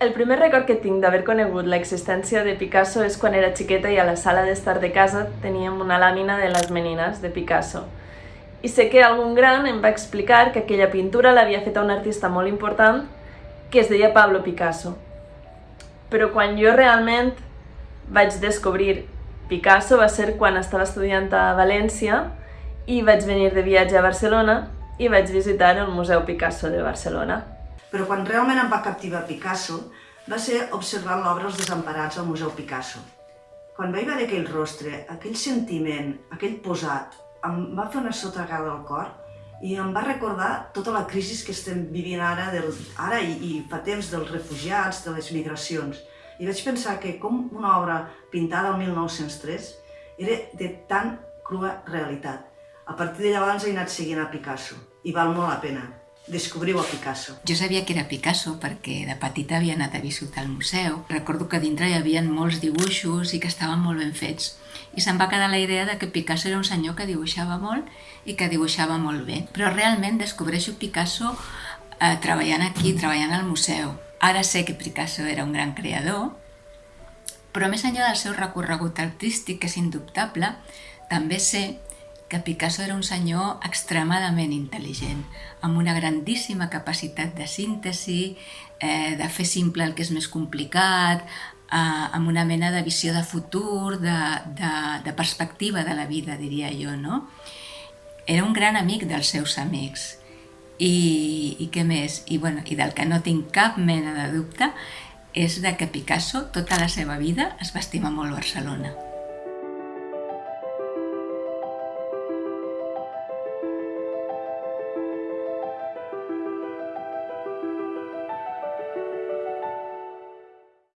El primer record que tinc d'haver conegut l'existència de Picasso és quan era xiqueta i a la sala d'estar de casa teníem una làmina de les menines de Picasso. I sé que algun gran em va explicar que aquella pintura l'havia fet un artista molt important que es deia Pablo Picasso. Però quan jo realment vaig descobrir Picasso va ser quan estava estudiant a València i vaig venir de viatge a Barcelona i vaig visitar el Museu Picasso de Barcelona. Però quan realment em va captivar Picasso va ser observant l'obra Els desemparats al Museu Picasso. Quan vaig veure aquell rostre, aquell sentiment, aquell posat, em va fer una sotragada al cor i em va recordar tota la crisi que estem vivint ara, del, ara i, i fa temps dels refugiats, de les migracions. I vaig pensar que com una obra pintada el 1903 era de tan crua realitat. A partir de llavors he anat seguint a Picasso i val molt la pena descobriu a Picasso. Jo sabia que era Picasso perquè de petita havia anat a visitar el museu. Recordo que dintre hi havia molts dibuixos i que estaven molt ben fets. I se'm va quedar la idea de que Picasso era un senyor que dibuixava molt i que dibuixava molt bé. Però realment descobreixo Picasso eh, treballant aquí, treballant al museu. Ara sé que Picasso era un gran creador, però més enllà del seu recorregut artístic, que és indubtable, també sé que Picasso era un senyor extremadament intel·ligent, amb una grandíssima capacitat de síntesi, eh, de fer simple el que és més complicat, eh, amb una mena de visió de futur, de, de, de perspectiva de la vida, diria jo, no? Era un gran amic dels seus amics. I, i què més? I, bueno, I del que no tinc cap mena de dubte és de que Picasso, tota la seva vida, es va estimar molt Barcelona.